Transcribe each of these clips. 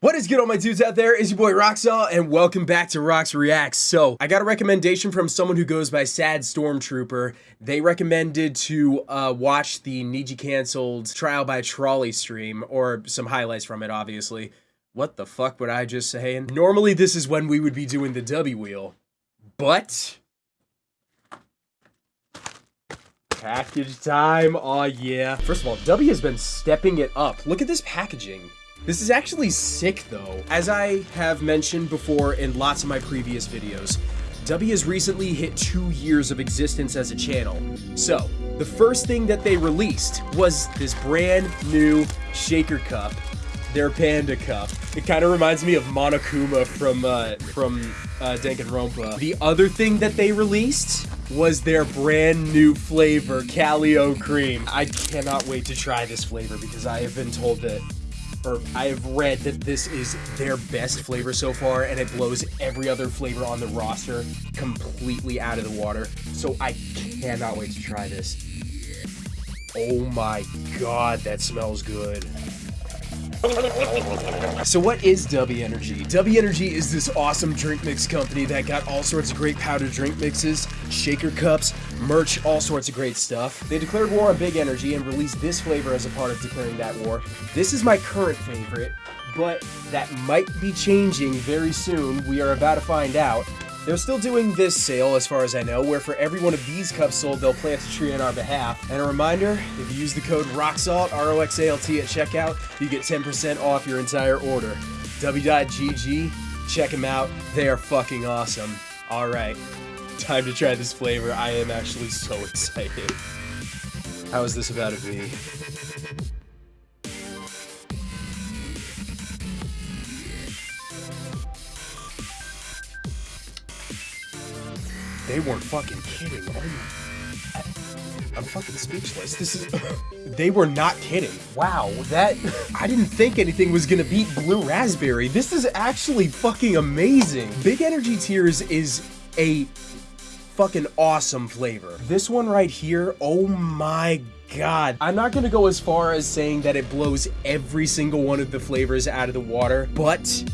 What is good all my dudes out there? Is your boy Roxalt and welcome back to Rox Reacts. So I got a recommendation from someone who goes by Sad Stormtrooper. They recommended to uh, watch the Niji Cancelled Trial by Trolley stream or some highlights from it obviously. What the fuck would I just say? And Normally this is when we would be doing the W wheel. But package time. Oh yeah. First of all, W has been stepping it up. Look at this packaging. This is actually sick though. As I have mentioned before in lots of my previous videos, W has recently hit two years of existence as a channel. So, the first thing that they released was this brand new shaker cup, their panda cup. It kind of reminds me of Monokuma from uh, from uh, Danganronpa. The other thing that they released was their brand new flavor, Calio Cream. I cannot wait to try this flavor because I have been told that or I have read that this is their best flavor so far, and it blows every other flavor on the roster completely out of the water. So I cannot wait to try this. Oh my god, that smells good. So what is W Energy? W Energy is this awesome drink mix company that got all sorts of great powdered drink mixes, shaker cups, merch, all sorts of great stuff. They declared war on Big Energy and released this flavor as a part of declaring that war. This is my current favorite, but that might be changing very soon. We are about to find out. They're still doing this sale, as far as I know, where for every one of these cups sold, they'll plant a tree on our behalf. And a reminder, if you use the code ROXALT, R-O-X-A-L-T at checkout, you get 10% off your entire order. W.GG, check them out. They are fucking awesome. Alright, time to try this flavor. I am actually so excited. How is this about to be? They weren't fucking kidding. Oh my. I'm fucking speechless. This is. they were not kidding. Wow, that. I didn't think anything was gonna beat Blue Raspberry. This is actually fucking amazing. Big Energy Tears is a fucking awesome flavor. This one right here, oh my god. I'm not gonna go as far as saying that it blows every single one of the flavors out of the water, but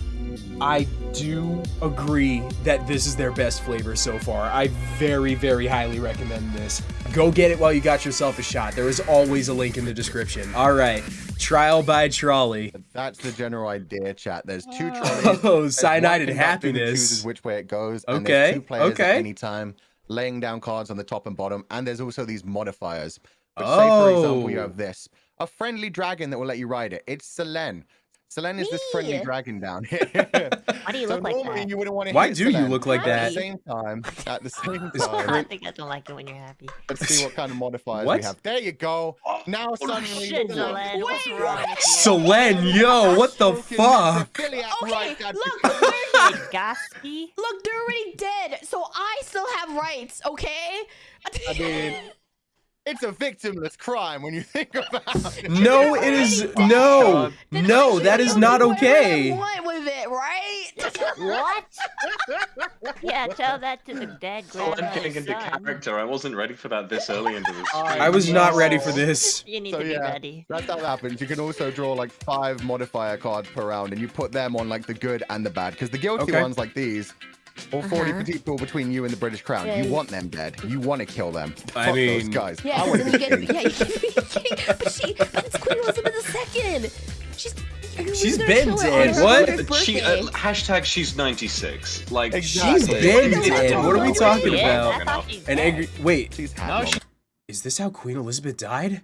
I do agree that this is their best flavor so far. I very, very highly recommend this. Go get it while you got yourself a shot. There is always a link in the description. All right, trial by trolley. That's the general idea, chat. There's two oh. trolleys. Oh, cyanide and happiness. Chooses which way it goes. Okay. And there's two players okay. at any time, laying down cards on the top and bottom. And there's also these modifiers. Which oh. say, for oh. example, you oh. have this. A friendly dragon that will let you ride it. It's Selen. Selen is this friendly dragon down here. Why do you so look like that? You wouldn't want to Why do Selen. you look like that? At the same time, at the same time. I think I don't like it when you're happy. Let's see what kind of modifiers what? we have. There you go. Oh, now oh, suddenly. Shit, Selen, what's wrong Selen, yo, what the fuck? Okay, right, look, Gasky. Look, they're already dead, so I still have rights, okay? I mean. It's a victimless crime when you think about it. No, it is no, no. That is not okay. What with it, right? what? yeah, tell that to the dead grandma. I'm getting into character. I wasn't ready for that this early into this. I was not ready for this. You need so, to be yeah, ready. That's how it happens. You can also draw like five modifier cards per round, and you put them on like the good and the bad. Because the guilty okay. ones like these or 40 uh -huh. people between you and the British Crown. Yeah. You want them dead. You want to kill them. I Fuck mean, those guys. Yeah, I want to get, yeah, you can be king, but she, but it's Queen Elizabeth II. She's. She's been dead. What? She uh, hashtag she's 96. Like exactly. she's been dead. What are we talking yeah, about? An angry. Wait. She's no, she... Is this how Queen Elizabeth died?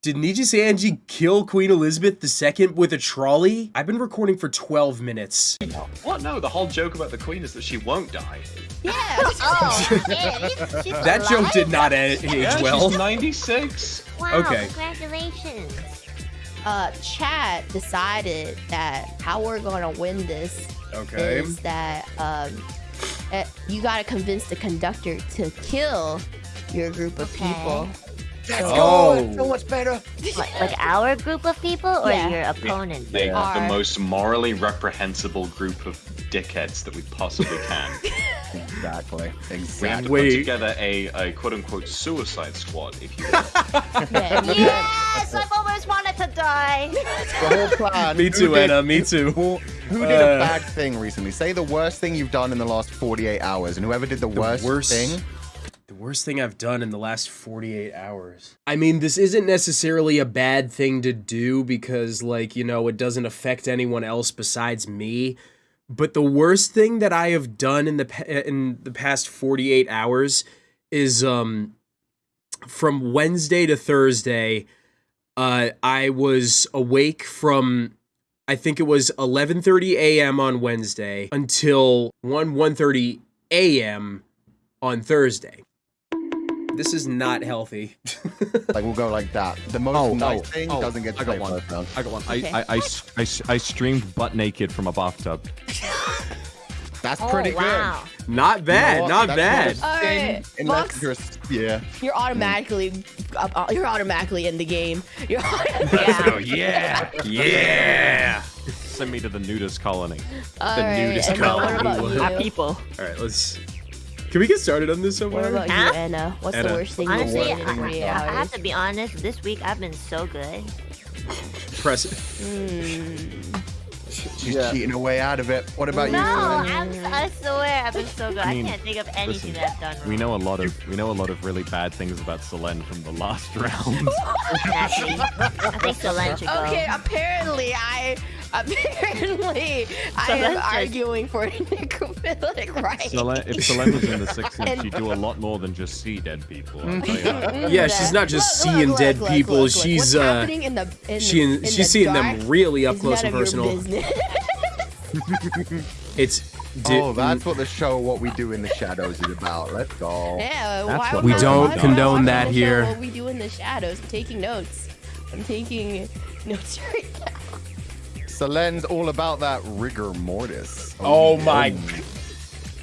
Did Niji Sanji kill Queen Elizabeth II with a trolley? I've been recording for 12 minutes. What? No, the whole joke about the Queen is that she won't die. Yeah. oh, yeah, she's that alive? joke did not age yeah, well. She's 96. Wow, okay. congratulations. Uh, chat decided that how we're gonna win this okay. is that um, uh, you gotta convince the conductor to kill your group of okay. people. Let's oh. go. So much better. Like, like, our group of people or yeah. your opponent? They are the most morally reprehensible group of dickheads that we possibly can. Exactly. Exactly. We have Exactly. to Wait. put together a, a quote unquote suicide squad, if you will. Yes, I've always wanted to die. The whole plan. Me too, did- Anna. Me too. Who, who did Uh, a bad thing recently? Say the worst thing you've done in the last 48 hours, and whoever did the, worst, worst- thing. Worst thing I've done in the last 48 hours. I mean, this isn't necessarily a bad thing to do because, like, you know, it doesn't affect anyone else besides me. But the worst thing that I have done in the in the past 48 hours is um from Wednesday to Thursday uh I was awake from I think it was 11:30 a.m. on Wednesday until 1 1:30 a.m. on Thursday. This is not healthy. Like we'll go like that. The most Oh, nice oh, thing oh, doesn't get to I got play one. round. I got one. Okay. I, I, I, s- I s- I streamed butt naked from a bathtub. That's Oh, pretty good. not bad, You know not That's bad. not a Alright, unless you're yeah. you're automatically up- uh, you're automatically in the game. You're Yeah. Oh yeah! Yeah. Send me to the nudist colony. Alright, nudist and then colony. What about you? Our people. All right, let's Can we get started on this somewhere? What somewhere? about you, Huh? Anna? What's the worst thing you've I, done in 48 I have to be honest. This week I've been so good. Press it. Hmm. She's Yeah. cheating her way out of it. What about No, you? I'm, I swear I've been so good. I, mean, can't think of anything listen, that I've done wrong. We know a lot of we know a lot of really bad things about Selen from the last round. Exactly. I think Solange should go. Okay, apparently I apparently I So am just- arguing for necrophilic right. Selen, if Selen was in the 16th, And- she'd do a lot more than just see dead people. I'll tell you. Yeah, she's not just Look, seeing look, dead look, people, look, look. she's, What's uh, happening in the, in She the, in she's the seeing them really up close and personal. It's di- Oh, that's what the show "What We Do in the Shadows" is about. Let's go. Yeah, That's why what we don't why condone that the show here. What we do in the shadows. I'm taking notes. I'm taking notes right now. Selen's all about that rigor mortis. Oh my Foxy,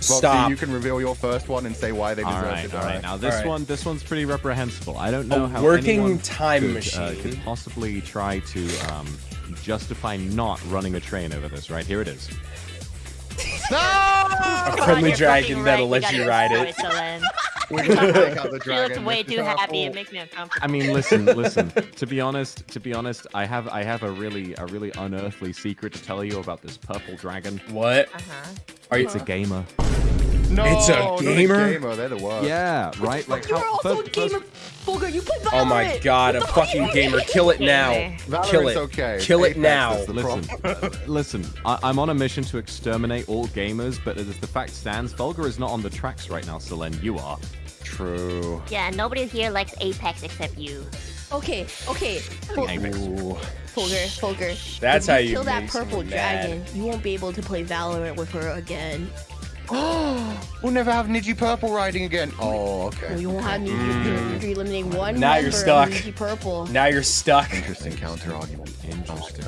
Stop. you can reveal your first one and say why they deserve All to right, die. all right. Now this All right. one, this one's pretty reprehensible. I don't know A how working anyone time could, Uh, could possibly try to um, justify not running a train over this. Right here it is. No! A friendly dragon that'll right. let We you ride destroy it. Solange. We're gonna take out the She looks way too happy. It makes me uncomfortable. I mean, listen, listen. To be honest, to be honest, I have I have a really a really unearthly secret to tell you about this purple dragon. What? Uh-huh. Are you It's a gamer. No, It's a not gamer? gamer. They're the worst. Yeah, right. Like You're how also first- a gamer, Fulgur. You play Valorant. Oh my god, a What the fuck fucking gamer. Kill it now. Valorant's Kill it. okay. Kill it Apex now. Listen, problem. listen. I, I'm on a mission to exterminate all gamers, but as the fact stands, Fulgur is not on the tracks right now. Selen, you are. True. Yeah, nobody here likes Apex except you. Okay, okay. Ful- Apex. Ooh. Fulgur, Fulgur. That's if how you you kill that purple someone mad. dragon. You won't be able to play Valorant with her again. Oh, we'll never have Niji Purple riding again. Oh, okay. You won't have me. Mm. You're, you're eliminating one Now you're stuck. of Niji Purple. Now you're stuck. Interesting counter argument. Interesting.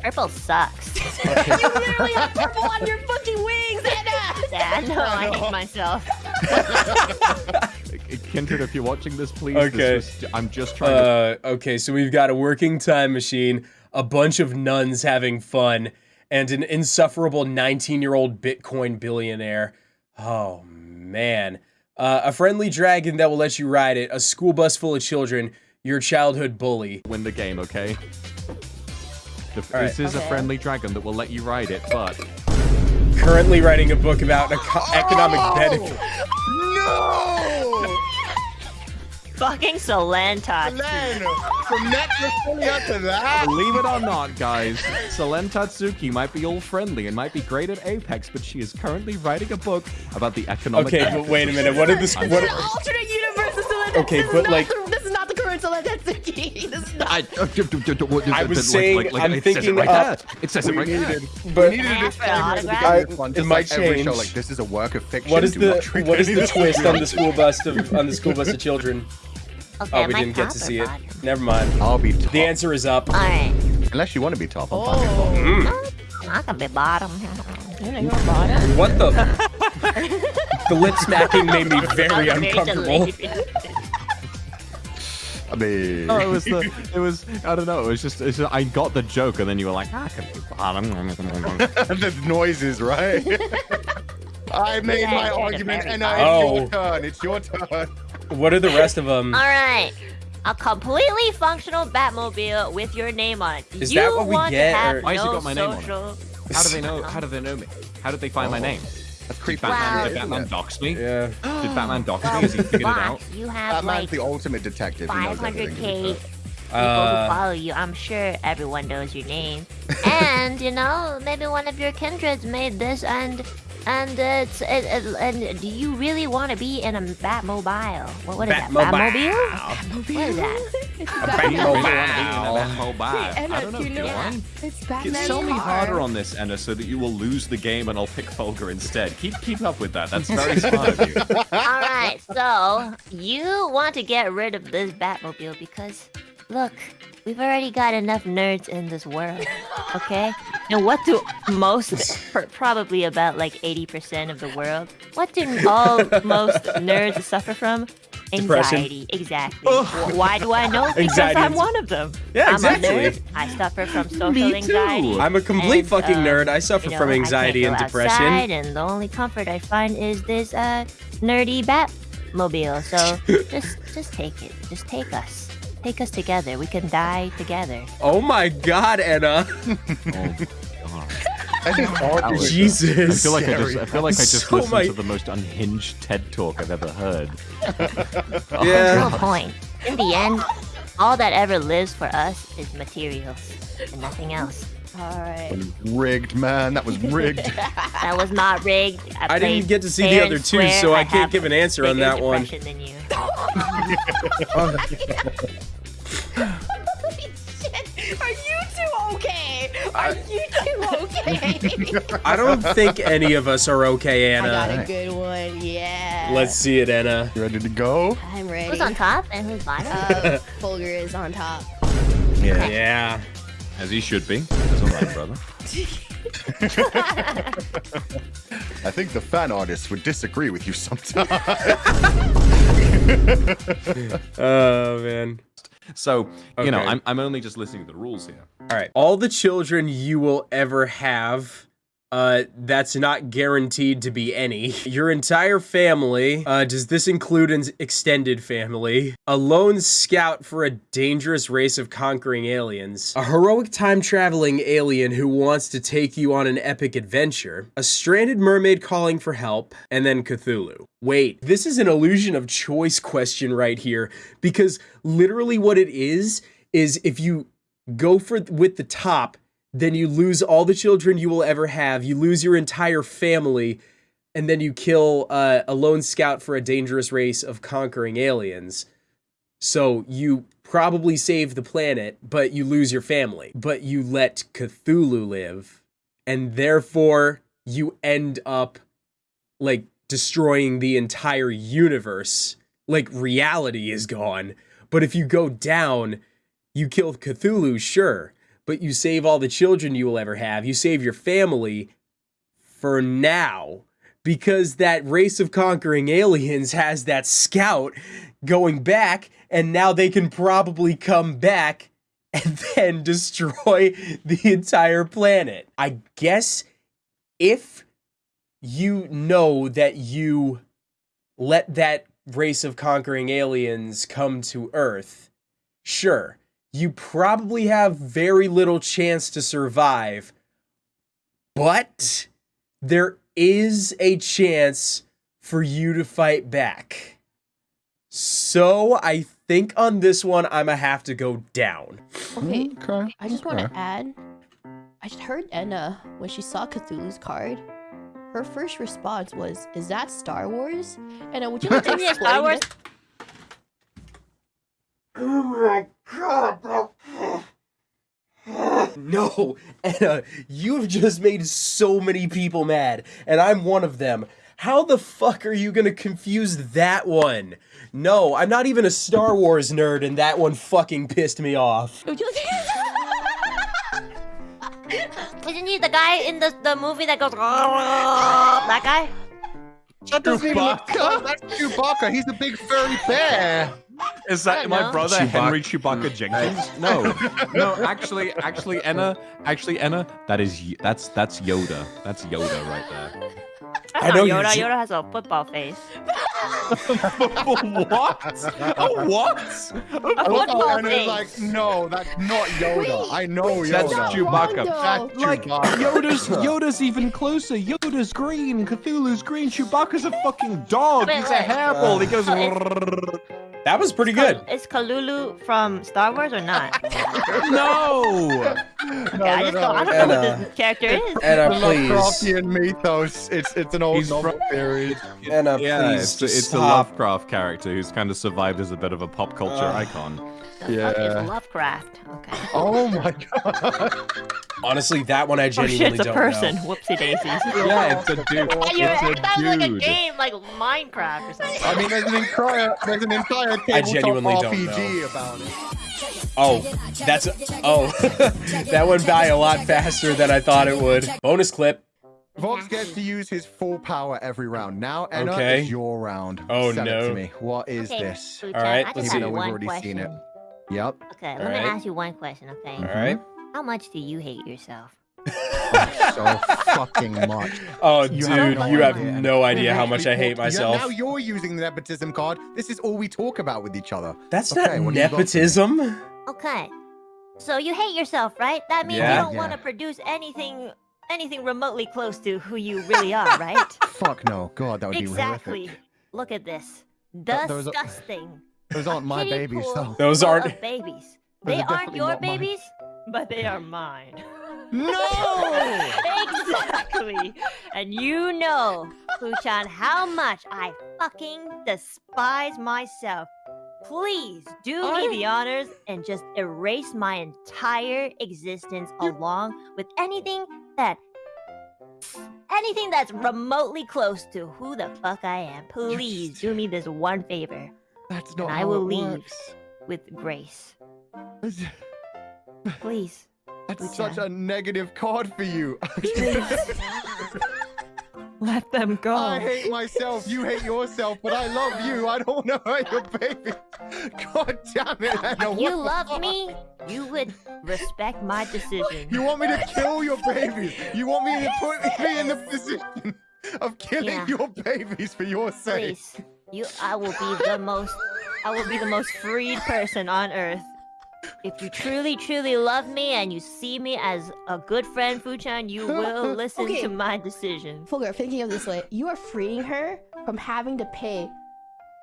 Purple sucks. you literally have purple on your fucking wings, Anna. yeah, I know. I hate myself. Kindred, if you're watching this, please. Okay. This was, I'm just trying to. Uh, okay, so we've got a working time machine, a bunch of nuns having fun, and an insufferable 19 year old Bitcoin billionaire. Oh, man. Uh, a friendly dragon that will let you ride it, a school bus full of children, your childhood bully. win the game, okay? The, All this is a friendly dragon that will let you ride it, but Currently writing a book about eco- economic benefit. No! Fucking Solenta. Len, from Necrophilia to that. believe it or not, guys, Selen Tatsuki might be all friendly and might be great at Apex, but she is currently writing a book about the economic. Okay, but wait a minute. What did this? I'm What? This is an alternate universe. This is, Okay, this but, like- the, this is not the current Selen Tatsuki. This is not. I, I was saying, I'm it says thinking, it right uh, there. It says it We right there. But we needed a disclaimer at the autograph? beginning of this one, It just might like every show, change. like this is a work of fiction. what is Do the what is the twist on the school bus of on the school bus of children? Okay, Oh, we didn't get to see it. bottom? Never mind. I'll be top. The answer is up. Alright. Unless you want to be top, I'm fine. Oh, I can be bottom. you're you're bottom. What the? the lip smacking made me very uncomfortable. I mean, Oh, it was the, it was, I don't know, it was just, it's just I got the joke, and then you were like, ah, I can be bottom. the noises, right? I made Yeah, my argument, and now Oh. it's your turn. It's your turn. What are the rest of them? All right. A completely functional Batmobile with your name on it. Is you that what we want get, To have or- Why has it got my name on it? social... How do they know? How do they know me? How did they find my Oh. name? That's Did creepy. Batman, Wow. did Batman dox me? Yeah. Did Batman dox me? Well, Has he figured it out? you have Batman's like the ultimate detective. He knows 500k everything. people who Uh, follow you. I'm sure everyone knows your name. and you know, maybe one of your kindreds made this, and and it's it, it, and do you really want to be in a Batmobile? What what is that? Batmobile. Batmobile? What is that? It's Do you Batman. really want to be in a Batmobile? Hey, Emma, I don't know. do you know do I? It's Get- Batman's Sell me car. harder on this, Enna, so that you will lose the game and I'll pick Fulgur instead. Keep keep up with that. That's very smart of you. All right, so you want to get rid of this Batmobile because, look, we've already got enough nerds in this world, okay? And what do most, probably about like 80% of the world, what do all most nerds suffer from? Depression. Anxiety, exactly. Wh- Why do I know? Because Anxiety. I'm one of them. Yeah, I'm exactly. a nerd. I suffer from social Me too. anxiety. I'm a complete And, fucking uh, nerd. I suffer you know, from anxiety and depression. Outside, and the only comfort I find is this uh nerdy Batmobile. So just just take it. Just take us. Take us together. We can die together. Oh my god, Anna. Oh, God. That's an. Jesus. I feel like I just I feel like I just So listened my- to the most unhinged TED talk I've ever heard. Oh, Yeah. No point. In the end, all that ever lives for us is materials and nothing else. All right. Rigged, man. That was rigged. That was not rigged. I, I didn't get to see the other two, so I I can't give an answer on that one. Than you. Holy shit! Are you two okay? Are you two okay? I don't think any of us are okay, Anna. I got a good one. Yeah. Let's see it, Anna. You ready to go? I'm ready. Who's on top and who's bottom? Uh, Fulgur is on top. Yeah. Yeah. As he should be. That's all right, brother. I think the fan artists would disagree with you sometimes. Oh man. So, you know, I'm, I'm only just listening to the rules here. All right. All the children you will ever have. Uh, that's not guaranteed to be any. Your entire family. Uh, does this include an extended family? A lone scout for a dangerous race of conquering aliens. A heroic time traveling alien who wants to take you on an epic adventure. A stranded mermaid calling for help. And then Cthulhu. Wait, this is an illusion of choice question right here because literally what it is is if you go for with the top, then you lose all the children you will ever have. You lose your entire family, and then you kill uh, a lone scout for a dangerous race of conquering aliens. So you probably save the planet, but you lose your family. But you let Cthulhu live, and therefore you end up like destroying the entire universe. Like reality is gone. But if you go down, you kill Cthulhu, sure, but you save all the children you will ever have. You save your family for now. Because that race of conquering aliens has that scout going back, and now they can probably come back and then destroy the entire planet. I guess if you know that you let that race of conquering aliens come to Earth, sure, you probably have very little chance to survive, but there is a chance for you to fight back. So I think on this one, I'm gonna have to go down. Okay. Okay. I just want to Okay. add. I just heard Enna when she saw Cthulhu's card. Her first response was, "Is that Star Wars?" Enna, uh, would you like to Isn't it explain Star Wars? This? Oh my god, No, Anna, you have just made so many people mad, and I'm one of them. How the fuck are you gonna confuse that one? No, I'm not even a Star Wars nerd, and that one fucking pissed me off. Would you like Isn't he the guy in the, the movie that goes that guy? That doesn't even look That's Chewbacca. He's a big furry bear. Is that my know. brother Chewbacca. Henry Chewbacca hmm. Jenkins? No, no. Actually, actually, Enna, actually, Enna, that is that's that's Yoda. That's Yoda right there. That's I not know Yoda. j- Yoda has a football face. what? A what? A I love football Anna's face. like, no, that's not Yoda. Wait, I know Yoda. That's Chewbacca. That's. Like Chewbacca. Yoda's Yoda's even closer. Yoda's green. Cthulhu's green. Chewbacca's a fucking dog. Wait, He's a wait. hairball. He goes. So it's- That was pretty good. Is Kalulu from Star Wars or not? no. Okay, I just don't, I don't know Anna. who this character is. Anna, The please. Lovecraftian mythos. It's it's an old He's novel from- series. Anna, yeah, please. it's, it's a. Lovecraft character who's kind of survived as a bit of a pop culture Ugh. icon. The fuck Yeah. is Lovecraft? Okay. Oh my god. Honestly, that one I oh, genuinely Oh genuinely shit, it's a don't person. know. Whoopsie daisies. Yeah, it's a dude. And you're, a that was like a game, like Minecraft or something. I mean, there's an entire there's an entire tabletop genuinely don't RPG know. about it. Oh, that's oh, that went by a lot faster than I thought it would. Bonus clip. Vox gets to use his full power every round. Now, Enna, Okay. it's your round. Oh, Send it no. to me. What is Okay, this? Fuchan, All right, let's just see. have Even though we've already question. seen it. Yep. Okay, let All me right. ask you one question, okay? All right. Mm-hmm. How much do you hate yourself? Oh, so fucking much. Oh, You dude, have no you have idea. no idea how much I hate talk- yeah, myself. now you're using the nepotism card. This is all we talk about with each other. That's Okay, not what do you got for me? nepotism. Okay. So you hate yourself, right? That means Yeah. you don't Yeah. want to produce anything anything remotely close to who you really are, right? Fuck no. God, that would be exactly. Look at this. Th- those Disgusting. Those aren't my Kiddie babies, pool though. Those aren't- of babies. Those They are aren't your not mine. babies, but they are mine. No! exactly. And you know, Fuchan, how much I fucking despise myself. Please do me the honors and just erase my entire existence along with anything that anything that's remotely close to who the fuck I am. Please do me this one favor That's not And I will it leave. works. with grace. Please. That's Lucha. such a negative card for you. Let them go. I hate myself. You hate yourself, but I love you. I don't want to hurt your baby. God damn it, Anna. If you love me, you would respect my decision. You want me to kill your babies? You want me to put me in the position of killing Yeah. your babies for your sake? Please, you. I will be the most. I will be the most freed person on earth. If you truly, truly love me and you see me as a good friend, Fuchan, you will listen Okay. to my decision. Fulgur, thinking of this way, you are freeing her from having to pay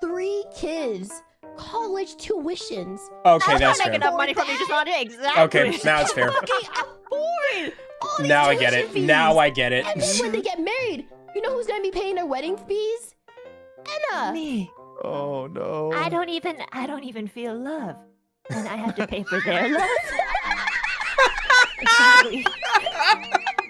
three kids college tuitions. Okay, I that's was not making fair. enough money from you just on it. Exactly. Okay, now it's fair. Fucking afford all these Now I get it. fees. Now I get it. And then when they get married, you know who's gonna be paying their wedding fees? Enna. Me. Oh no. I don't even. I don't even feel love, and I have to pay for their love. exactly.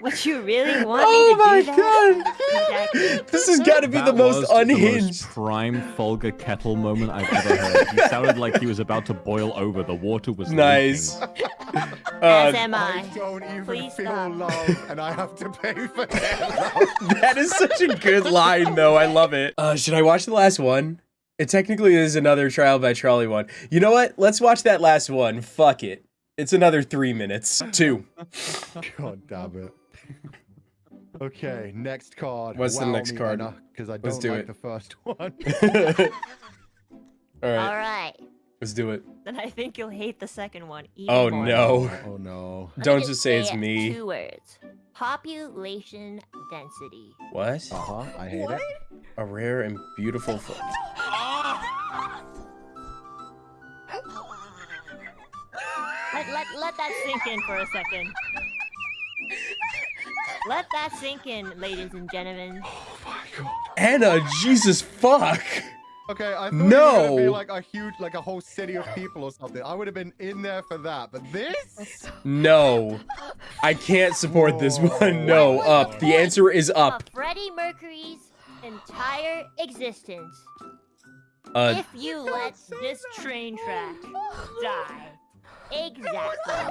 What you really want Oh me my to do that? god! Exactly. This has got to be That the most was unhinged. The most prime Fulgur kettle moment I've ever heard. He sounded like he was about to boil over. The water was Nice. leaking. As Uh, am I I. don't even Please feel stop. love, and I have to pay for their love. that is such a good line, though. I love it. Uh, should I watch the last one? It technically is another trial by trolley one. You know what? Let's watch that last one. Fuck it. It's another three minutes. Two. God damn it. Okay, next card. What's the next me, card? Because uh, I don't Let's do like it. the first one. All All right, right. let's do it. Then I think you'll hate the second one even Oh more. no! oh no. Don't just say it's it me. Two words. Population density. What? Uh huh. I hate What? it. A rare and beautiful. Fo- Let, let, let that sink in for a second. Let that sink in, ladies and gentlemen. Oh my god. Anna, Jesus fuck! Okay, I thought it would be No. like a huge, like a whole city of people or something. I would have been in there for that, but this? No, I can't support this one. No, up. The answer is up. Of Freddie Mercury's entire existence. Uh, if you let this train track die. Exactly.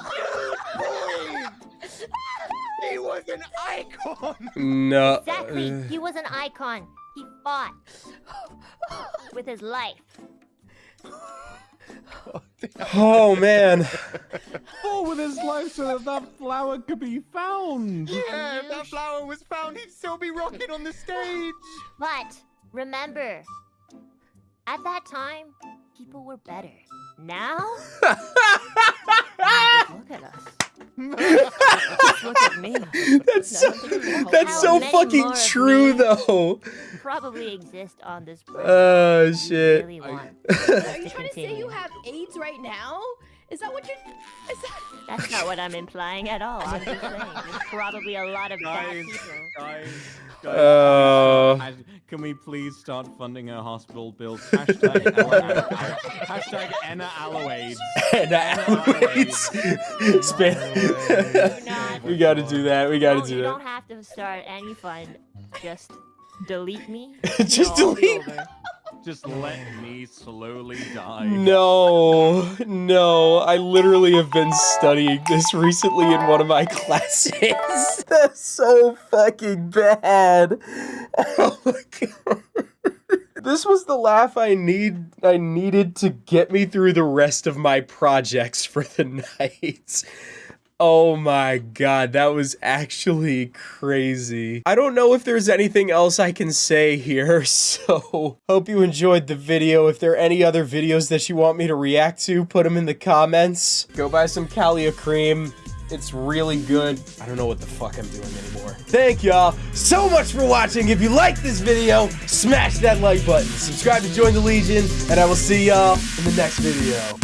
He was an icon. no. Exactly. uh, He was an icon. He fought with his life. Oh man. oh, with his life so that that flower could be found. Yeah, if that flower was found, he'd still be rocking on the stage. But remember, at that time, people were better. Now, look at us. Just look at me. That's so, that's so fucking true though. Probably exist on this oh, planet. Oh We shit. Really want Are you trying to say you have AIDS right now? Is that what you're? Is that? That's not what I'm implying at all. I'm just saying there's probably a lot of bad people. guys, guys. Oh. I- Can we please start funding her hospital bills? Hashtag, Ella- hashtag Enna Alloaids. And I Span- we gotta do that. We gotta No, do you that. don't have to start any fund. Just delete me. Just It'll all be delete- over. Just let me slowly die. No, no. I literally have been studying this recently in one of my classes. That's so fucking bad. Oh my god. This was the laugh I need I needed to get me through the rest of my projects for the night. Oh my god, that was actually crazy. I don't know if there's anything else I can say here, so hope you enjoyed the video. If there are any other videos that you want me to react to, put them in the comments. Go buy some Kalia cream. It's really good. I don't know what the fuck I'm doing anymore. Thank y'all so much for watching. If you like this video, smash that like button. Subscribe to join the Legion, and I will see y'all in the next video.